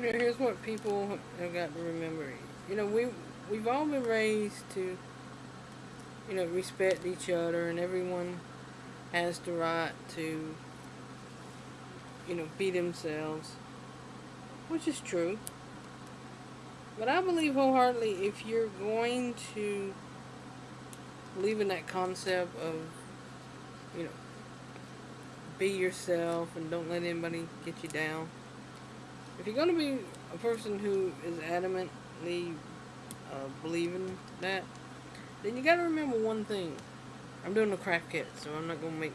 You know, here's what people have got to remember. You know, we we've all been raised to, you know, respect each other, and everyone has the right to, you know, be themselves, which is true. But I believe wholeheartedly if you're going to believe in that concept of, you know, be yourself and don't let anybody get you down. If you're going to be a person who is adamantly uh, believing that, then you got to remember one thing. I'm doing a craft kit, so I'm not going to make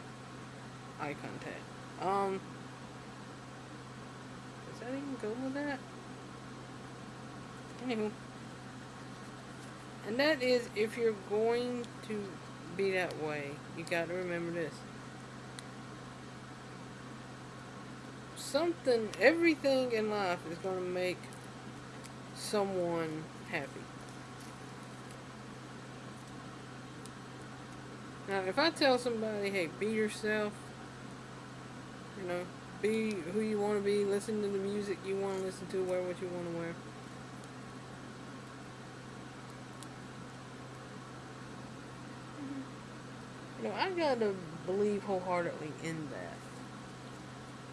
eye contact. Um, does that even go with that? Anywho. And that is, if you're going to be that way, you got to remember this. Something, everything in life is going to make someone happy. Now, if I tell somebody, hey, be yourself, you know, be who you want to be, listen to the music you want to listen to, wear what you want to wear. Mm-hmm. You know, I gotta believe wholeheartedly in that.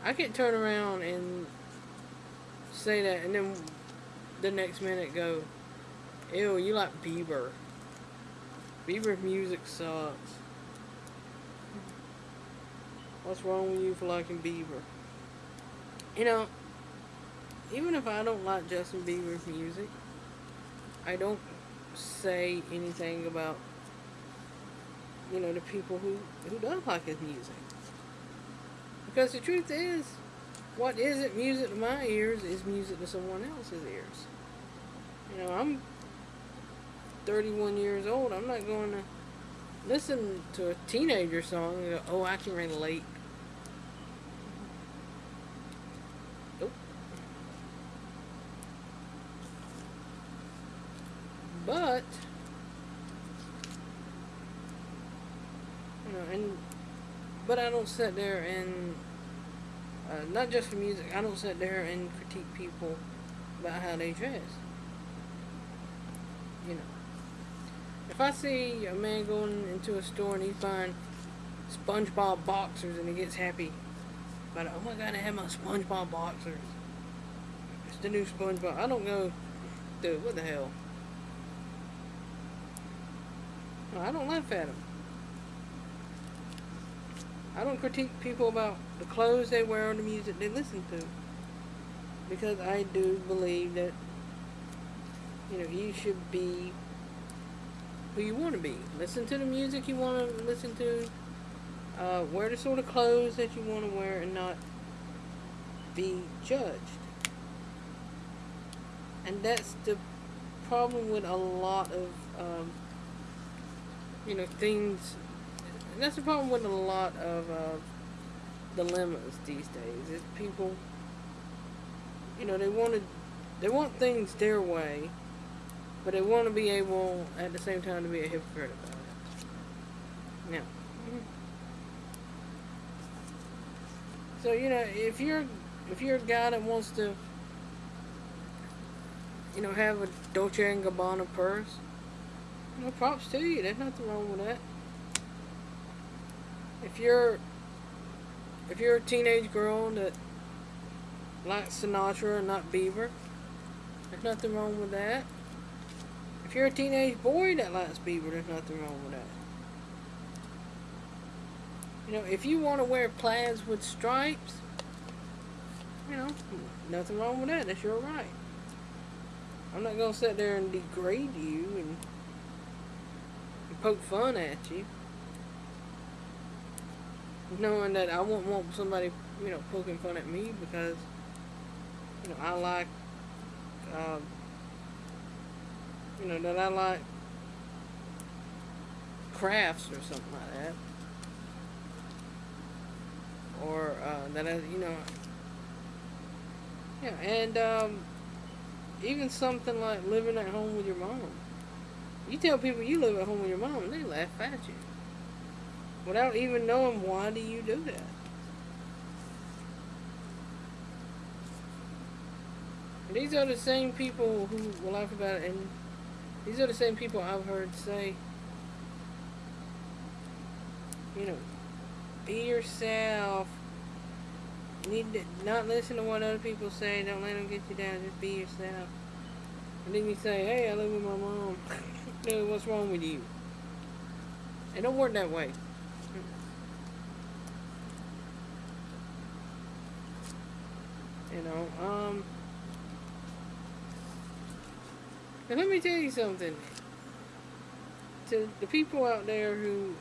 I can turn around and say that, and then the next minute go, ew, you like Bieber. Bieber's music sucks. What's wrong with you for liking Bieber? You know, even if I don't like Justin Bieber's music, I don't say anything about, you know, the people who, who don't like his music. Because the truth is, what isn't music to my ears is music to someone else's ears. You know, I'm 31 years old. I'm not going to listen to a teenager song and go, oh, I can relate. Nope. But, you know, and, but I don't sit there and, uh, not just for music, I don't sit there and critique people about how they dress. You know. If I see a man going into a store and he's buying SpongeBob boxers and he gets happy it, oh my god, I have my SpongeBob boxers. It's the new SpongeBob. I don't go, dude, what the hell? I don't laugh at him. I don't critique people about the clothes they wear or the music they listen to. Because I do believe that, you know, you should be who you want to be. Listen to the music you want to listen to. Uh, wear the sort of clothes that you want to wear and not be judged. And that's the problem with a lot of, um, you know, things. And That's the problem with a lot of uh, dilemmas these days. Is people, you know, they want to, they want things their way but they want to be able, at the same time, to be a hypocrite about it. Now, so you know, if you're if you're a guy that wants to, you know, have a Dolce and Gabbana purse, you know, props to you. There's nothing wrong with that. If you're if you're a teenage girl that likes Sinatra and not Bieber, there's nothing wrong with that. If you're a teenage boy that likes Bieber, there's nothing wrong with that. You know, if you want to wear plaids with stripes, you know, nothing wrong with that. That's your right. I'm not going to sit there and degrade you and, and poke fun at you. Knowing that I won't want somebody, you know, poking fun at me because, you know, I like uh, you know, that I like crafts or something like that. Or uh, that I, you know, yeah, and um, even something like living at home with your mom. You tell people you live at home with your mom, and they laugh at you. Without even knowing why do you do that. These are the same people who will laugh about it, and these are the same people I've heard say, you know, be yourself. You need to not listen to what other people say. Don't let them get you down. Just be yourself. And then you say, hey, I live with my mom. no, what's wrong with you? It don't work that way. You know, um... And let me tell you something. To the people out there who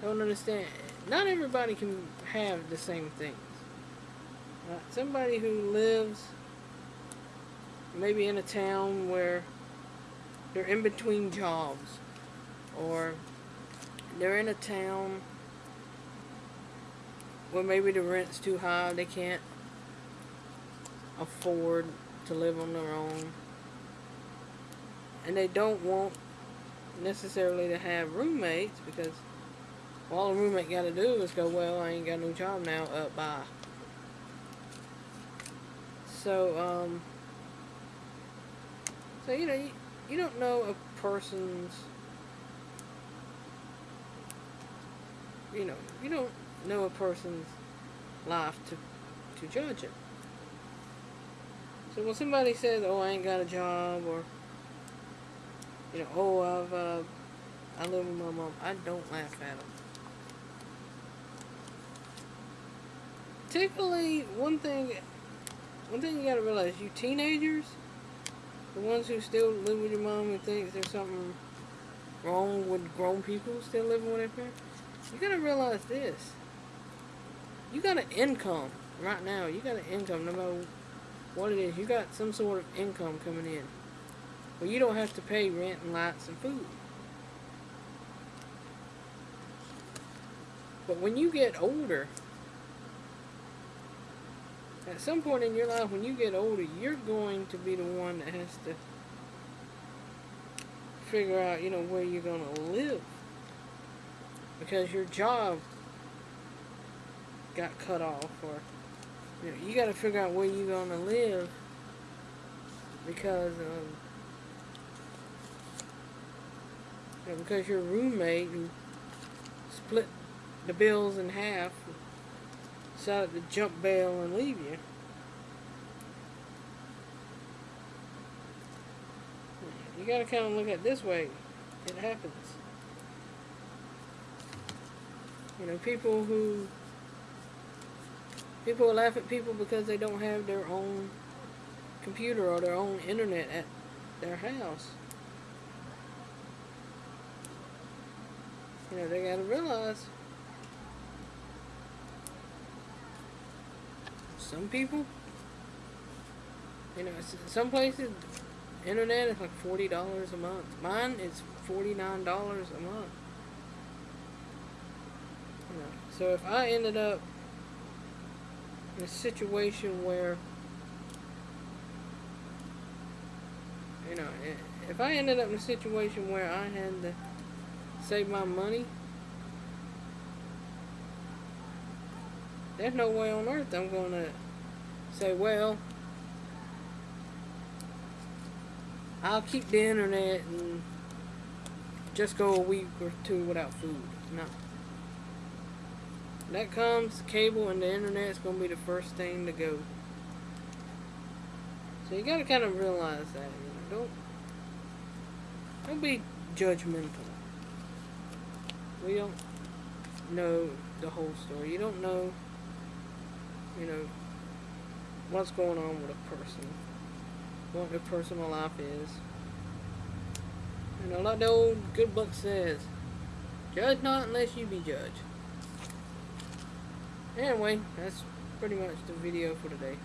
don't understand, not everybody can have the same things. Uh, somebody who lives maybe in a town where they're in between jobs or they're in a town where maybe the rent's too high they can't afford to live on their own and they don't want necessarily to have roommates because all a roommate got to do is go well I ain't got no job now up uh, bye so um so, you know, you, you don't know a person's, you know, you don't know a person's life to, to judge it. So when somebody says, oh, I ain't got a job, or, you know, oh, I've, uh, I live with my mom, I don't laugh at them. Particularly, one thing, one thing you gotta realize, you teenagers, the ones who still live with your mom and think there's something wrong with grown people still living with their parents, you gotta realize this. You got an income right now. You got an income no matter what it is. You got some sort of income coming in. Well, you don't have to pay rent and lights and food. But when you get older, at some point in your life, when you get older, you're going to be the one that has to figure out, you know, where you're going to live. Because your job got cut off, or, you got to figure out where you're going to live because, um, you because your roommate who split the bills in half decided to jump bail and leave you. You gotta kind of look at this way. It happens. You know, people who people laugh at people because they don't have their own computer or their own internet at their house. You know, they gotta realize some people, you know, some places, internet is like $40 a month. Mine is $49 a month. You know, so if I ended up a situation where, you know, if I ended up in a situation where I had to save my money, there's no way on earth I'm to say, well, I'll keep the internet and just go a week or two without food. No. That comes, cable and the internet is going to be the first thing to go. So you got to kind of realize that. You know, don't, don't be judgmental. We don't know the whole story. You don't know, you know, what's going on with a person, what their personal life is. You know, like the old good book says, judge not unless you be judged. Anyway, that's pretty much the video for today.